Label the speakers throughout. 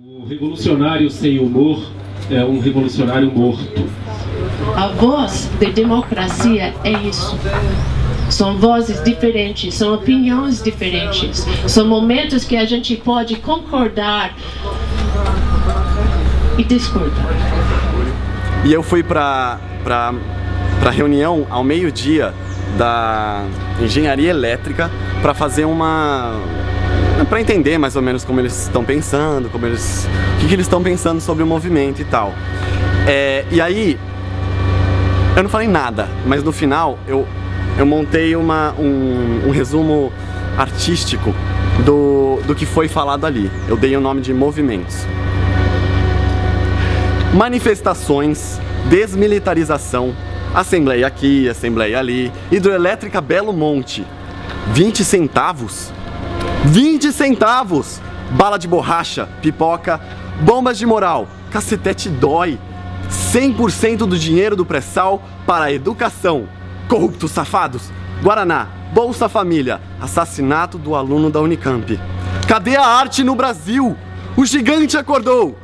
Speaker 1: O revolucionário sem humor é um revolucionário morto.
Speaker 2: A voz de democracia é isso. São vozes diferentes, são opiniões diferentes, são momentos que a gente pode concordar e discordar.
Speaker 3: E eu fui para a reunião ao meio-dia da engenharia elétrica para fazer uma para entender mais ou menos como eles estão pensando, como eles, o que, que eles estão pensando sobre o movimento e tal. É, e aí, eu não falei nada, mas no final eu, eu montei uma, um, um resumo artístico do, do que foi falado ali. Eu dei o nome de movimentos. Manifestações, desmilitarização, assembleia aqui, assembleia ali, hidroelétrica Belo Monte, 20 centavos 20 centavos! Bala de borracha, pipoca, bombas de moral, cacetete dói. 100% do dinheiro do pré-sal para a educação. Corruptos safados, Guaraná, Bolsa Família, assassinato do aluno da Unicamp. Cadê a arte no Brasil? O gigante acordou!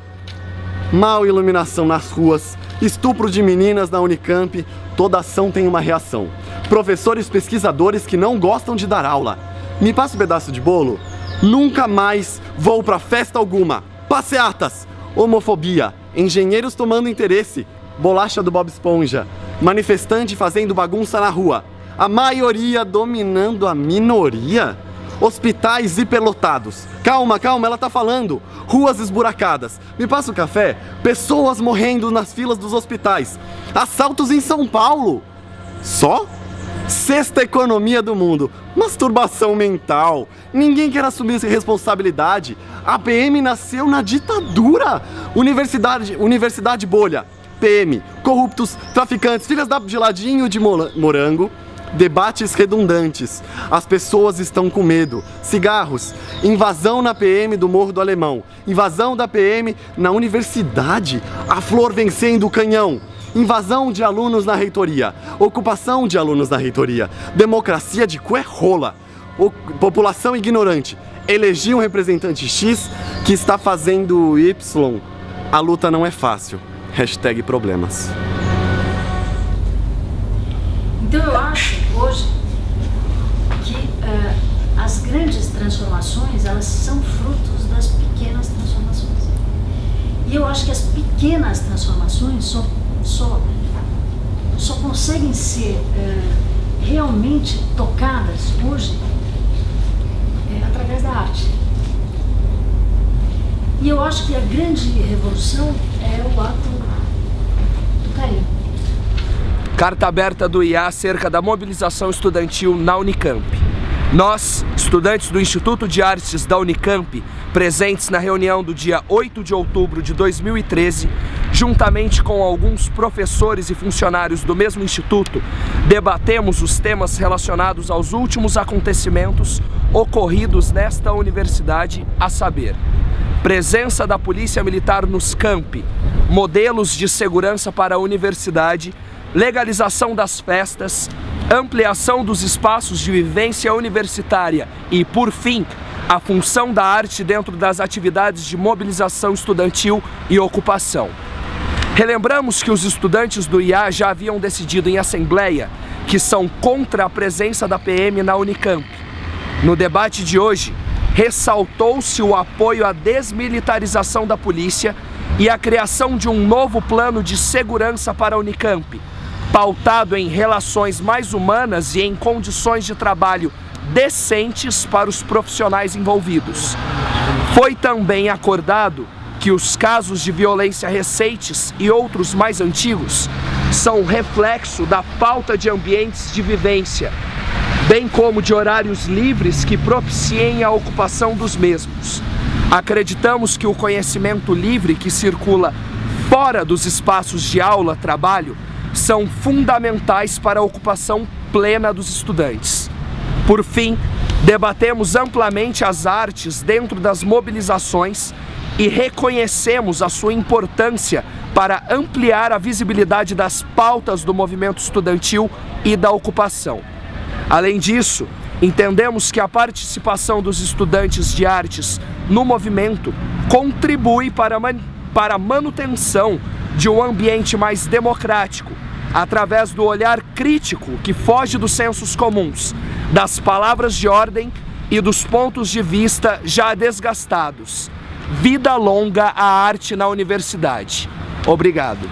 Speaker 3: Mal iluminação nas ruas, estupro de meninas na Unicamp, toda ação tem uma reação. Professores pesquisadores que não gostam de dar aula me passa um pedaço de bolo? Nunca mais vou pra festa alguma. Passeatas, homofobia, engenheiros tomando interesse, bolacha do Bob Esponja, manifestante fazendo bagunça na rua, a maioria dominando a minoria? Hospitais hiperlotados. Calma, calma, ela tá falando. Ruas esburacadas. Me passa o café? Pessoas morrendo nas filas dos hospitais. Assaltos em São Paulo. Só? Sexta economia do mundo. Masturbação mental. Ninguém quer assumir essa responsabilidade. A PM nasceu na ditadura. Universidade, universidade bolha. PM, corruptos, traficantes, filhas da geladinho de morango, debates redundantes. As pessoas estão com medo. Cigarros, invasão na PM do Morro do Alemão, invasão da PM na universidade, a flor vencendo o canhão invasão de alunos na reitoria, ocupação de alunos na reitoria, democracia de cué rola, população ignorante, eleger um representante X que está fazendo Y, a luta não é fácil. Hashtag problemas.
Speaker 4: Então eu acho hoje que uh, as grandes transformações elas são frutos das pequenas transformações. E eu acho que as pequenas transformações só só, só conseguem ser é, realmente tocadas hoje é, através da arte. E eu acho que a grande revolução é o ato do carinho.
Speaker 5: Carta aberta do IA acerca da mobilização estudantil na Unicamp. Nós, estudantes do Instituto de Artes da Unicamp, presentes na reunião do dia 8 de outubro de 2013, juntamente com alguns professores e funcionários do mesmo instituto, debatemos os temas relacionados aos últimos acontecimentos ocorridos nesta universidade, a saber, presença da Polícia Militar nos campi, modelos de segurança para a universidade, legalização das festas, ampliação dos espaços de vivência universitária e, por fim, a função da arte dentro das atividades de mobilização estudantil e ocupação. Relembramos que os estudantes do IA já haviam decidido em assembleia que são contra a presença da PM na Unicamp. No debate de hoje, ressaltou-se o apoio à desmilitarização da polícia e a criação de um novo plano de segurança para a Unicamp, pautado em relações mais humanas e em condições de trabalho decentes para os profissionais envolvidos. Foi também acordado que os casos de violência recentes e outros mais antigos são reflexo da falta de ambientes de vivência, bem como de horários livres que propiciem a ocupação dos mesmos. Acreditamos que o conhecimento livre que circula fora dos espaços de aula-trabalho são fundamentais para a ocupação plena dos estudantes. Por fim, debatemos amplamente as artes dentro das mobilizações e reconhecemos a sua importância para ampliar a visibilidade das pautas do movimento estudantil e da ocupação. Além disso, entendemos que a participação dos estudantes de artes no movimento contribui para, man para a manutenção de um ambiente mais democrático, através do olhar crítico que foge dos sensos comuns, das palavras de ordem e dos pontos de vista já desgastados. Vida longa à arte na universidade. Obrigado.